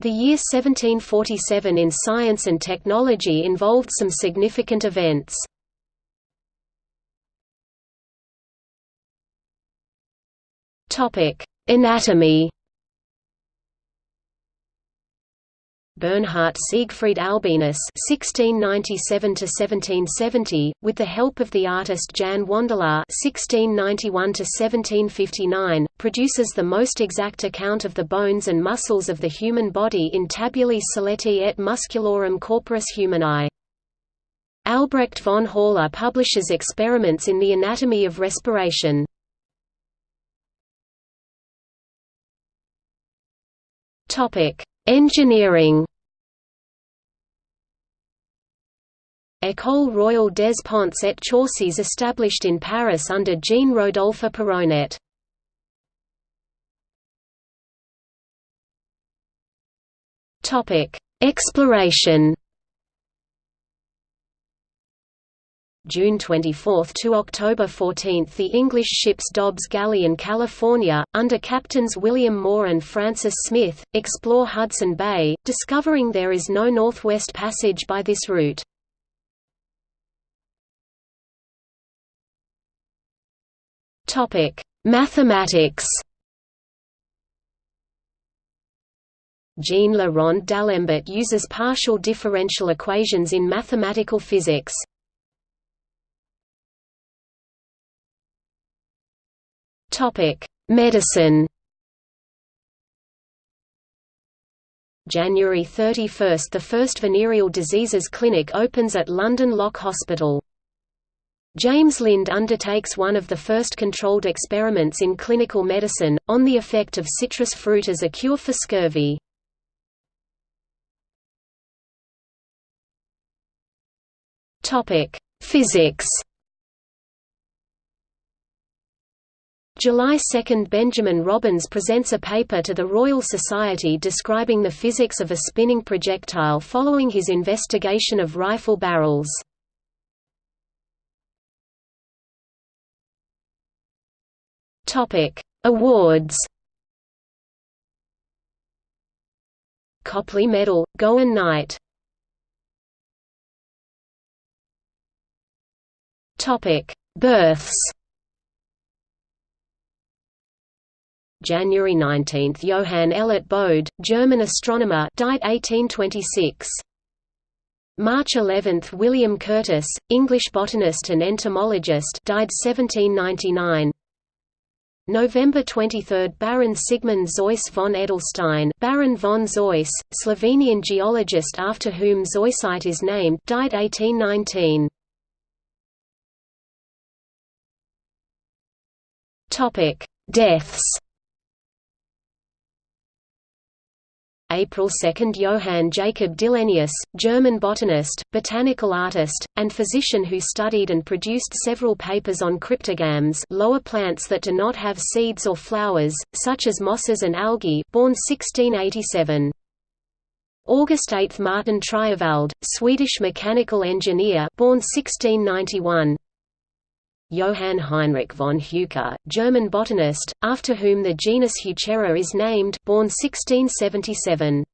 The year 1747 in science and technology involved some significant events. Anatomy Bernhard Siegfried Albinus (1697–1770), with the help of the artist Jan Wandelaar (1691–1759), produces the most exact account of the bones and muscles of the human body in Tabulae Skeleti et Musculorum Corporis Humani. Albrecht von Haller publishes experiments in the anatomy of respiration. Topic: Engineering École Royale des Ponts et Chaussées established in Paris under Jean-Rodolphe Perronet. Exploration June 24 to October 14 the English ships Dobbs Galley and California, under captains William Moore and Francis Smith, explore Hudson Bay, discovering there is no Northwest Passage by this route. Mathematics Jean Le Rond d'Alembert uses partial differential equations in mathematical physics. Topic: Medicine. January 31 – The first venereal diseases clinic opens at London Lock Hospital. James Lind undertakes one of the first controlled experiments in clinical medicine, on the effect of citrus fruit as a cure for scurvy. Physics July 2 – Benjamin Robins presents a paper to the Royal Society describing the physics of a spinning projectile following his investigation of rifle barrels. Awards. Copley Medal, Gowin Knight. Births January 19 – Johann Elert Bode, German astronomer died 1826. March 11 – William Curtis, English botanist and entomologist died 1799. November 23 – Baron Sigmund Zois von Edelstein Baron von Zois, Slovenian geologist after whom Zoisite is named died 1819. Deaths April 2 Johann Jacob Dillenius, German botanist, botanical artist, and physician who studied and produced several papers on cryptogams lower plants that do not have seeds or flowers, such as mosses and algae born 1687. August 8 Martin Triewald, Swedish mechanical engineer born 1691. Johann Heinrich von Heucher, German botanist, after whom the genus Heuchera is named born 1677.